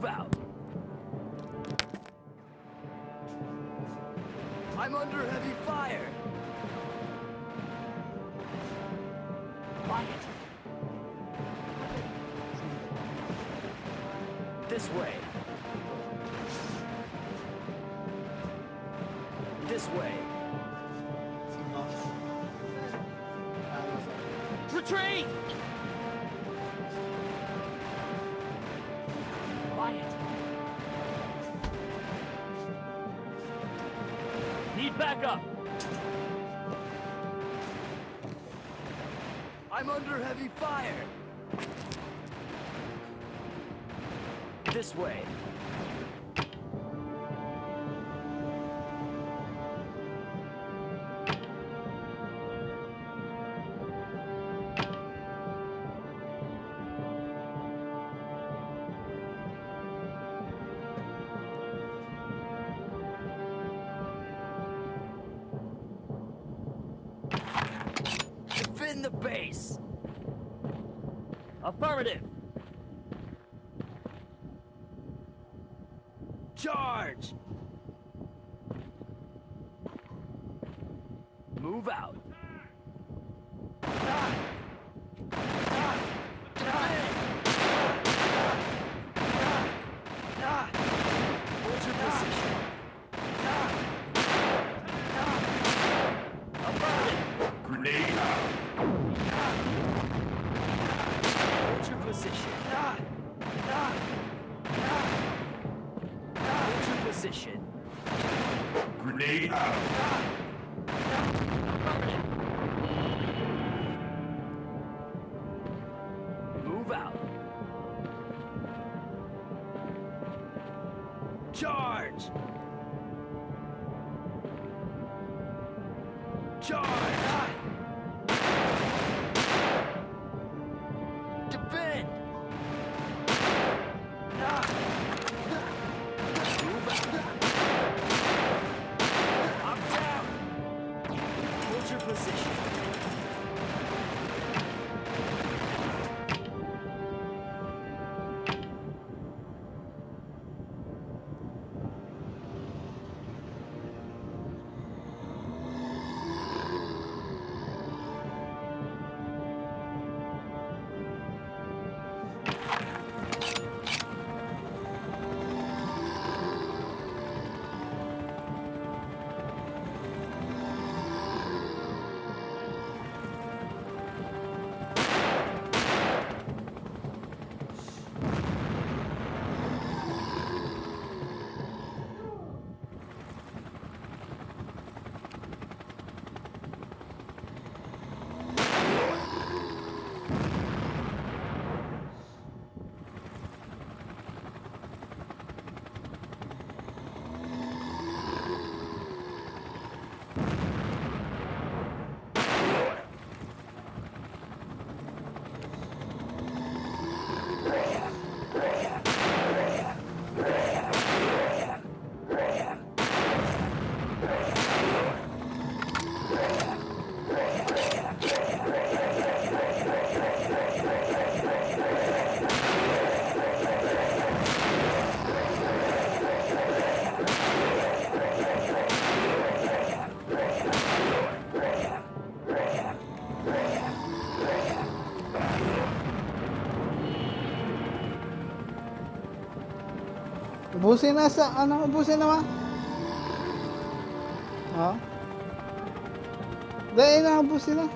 move out. I'm under heavy fire. Quiet. This way. This way. Retreat! Need backup. I'm under heavy fire. This way. Defend the base. Affirmative. Charge! Move out. Hold your position. Out. Ubusin na sa, ano, ubusin na ma? Ha? Dahil na, ubusin na.